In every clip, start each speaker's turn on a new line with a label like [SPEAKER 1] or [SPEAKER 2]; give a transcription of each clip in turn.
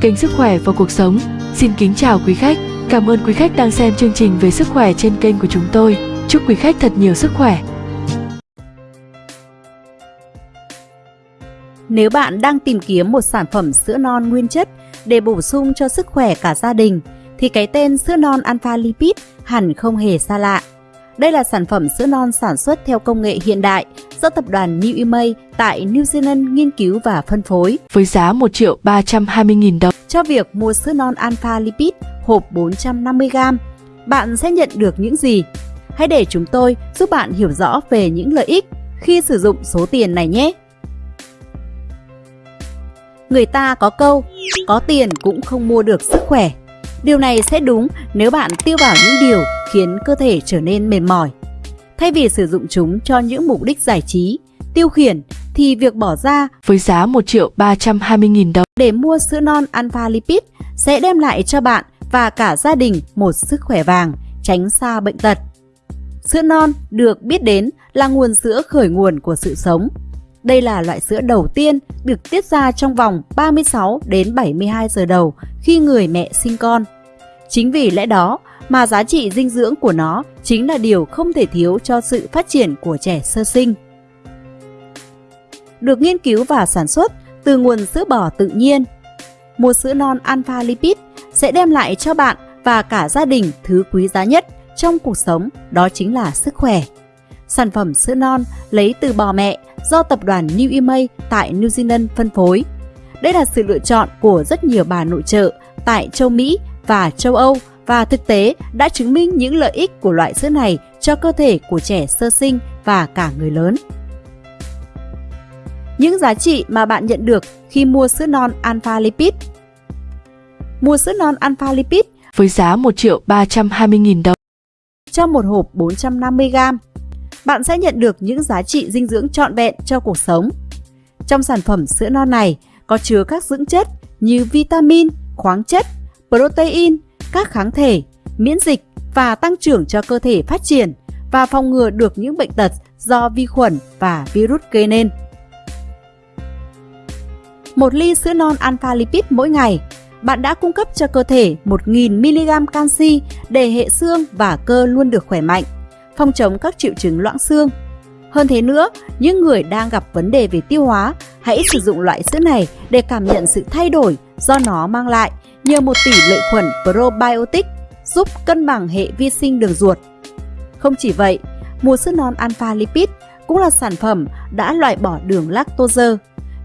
[SPEAKER 1] kênh Sức khỏe và cuộc sống. Xin kính chào quý khách. Cảm ơn quý khách đang xem chương trình về sức khỏe trên kênh của chúng tôi. Chúc quý khách thật nhiều sức khỏe.
[SPEAKER 2] Nếu bạn đang tìm kiếm một sản phẩm sữa non nguyên chất để bổ sung cho sức khỏe cả gia đình, thì cái tên sữa non Alpha Lipid hẳn không hề xa lạ. Đây là sản phẩm sữa non sản xuất theo công nghệ hiện đại do tập đoàn New Imay tại New Zealand nghiên cứu và phân phối.
[SPEAKER 1] Với giá 1 triệu 320 nghìn đồng.
[SPEAKER 2] Cho việc mua sữa non Alpha Lipid hộp 450g, bạn sẽ nhận được những gì? Hãy để chúng tôi giúp bạn hiểu rõ về những lợi ích khi sử dụng số tiền này nhé! Người ta có câu, có tiền cũng không mua được sức khỏe. Điều này sẽ đúng nếu bạn tiêu vào những điều khiến cơ thể trở nên mệt mỏi. Thay vì sử dụng chúng cho những mục đích giải trí, tiêu khiển thì việc bỏ ra
[SPEAKER 1] với giá 1 triệu 320 nghìn đồng
[SPEAKER 2] để mua sữa non Alpha Lipid sẽ đem lại cho bạn và cả gia đình một sức khỏe vàng, tránh xa bệnh tật. Sữa non được biết đến là nguồn sữa khởi nguồn của sự sống. Đây là loại sữa đầu tiên được tiết ra trong vòng 36 đến 72 giờ đầu khi người mẹ sinh con. Chính vì lẽ đó mà giá trị dinh dưỡng của nó chính là điều không thể thiếu cho sự phát triển của trẻ sơ sinh. Được nghiên cứu và sản xuất từ nguồn sữa bò tự nhiên. Một sữa non alpha lipid sẽ đem lại cho bạn và cả gia đình thứ quý giá nhất trong cuộc sống, đó chính là sức khỏe. Sản phẩm sữa non lấy từ bò mẹ do tập đoàn New Imay tại New Zealand phân phối. Đây là sự lựa chọn của rất nhiều bà nội trợ tại châu Mỹ và châu Âu và thực tế đã chứng minh những lợi ích của loại sữa này cho cơ thể của trẻ sơ sinh và cả người lớn. Những giá trị mà bạn nhận được khi mua sữa non Alpha Lipid Mua sữa non Alpha Lipid
[SPEAKER 1] với giá 1 triệu 320 nghìn đồng
[SPEAKER 2] cho một hộp 450g bạn sẽ nhận được những giá trị dinh dưỡng trọn vẹn cho cuộc sống. Trong sản phẩm sữa non này có chứa các dưỡng chất như vitamin, khoáng chất, protein, các kháng thể, miễn dịch và tăng trưởng cho cơ thể phát triển và phòng ngừa được những bệnh tật do vi khuẩn và virus gây nên. Một ly sữa non alpha lipid mỗi ngày, bạn đã cung cấp cho cơ thể 1.000mg canxi để hệ xương và cơ luôn được khỏe mạnh phòng chống các triệu chứng loãng xương. Hơn thế nữa, những người đang gặp vấn đề về tiêu hóa, hãy sử dụng loại sữa này để cảm nhận sự thay đổi do nó mang lại nhờ một tỷ lệ khuẩn probiotic giúp cân bằng hệ vi sinh đường ruột. Không chỉ vậy, mùa sữa non alpha lipid cũng là sản phẩm đã loại bỏ đường lactose.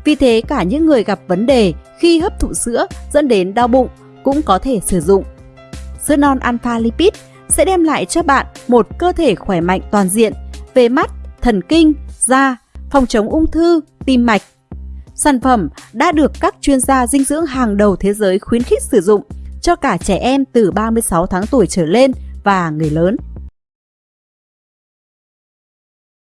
[SPEAKER 2] Vì thế cả những người gặp vấn đề khi hấp thụ sữa dẫn đến đau bụng cũng có thể sử dụng. Sữa non alpha lipid sẽ đem lại cho bạn một cơ thể khỏe mạnh toàn diện về mắt, thần kinh, da, phòng chống ung thư, tim mạch. Sản phẩm đã được các chuyên gia dinh dưỡng hàng đầu thế giới khuyến khích sử dụng cho cả trẻ em từ 36 tháng tuổi trở lên và người lớn.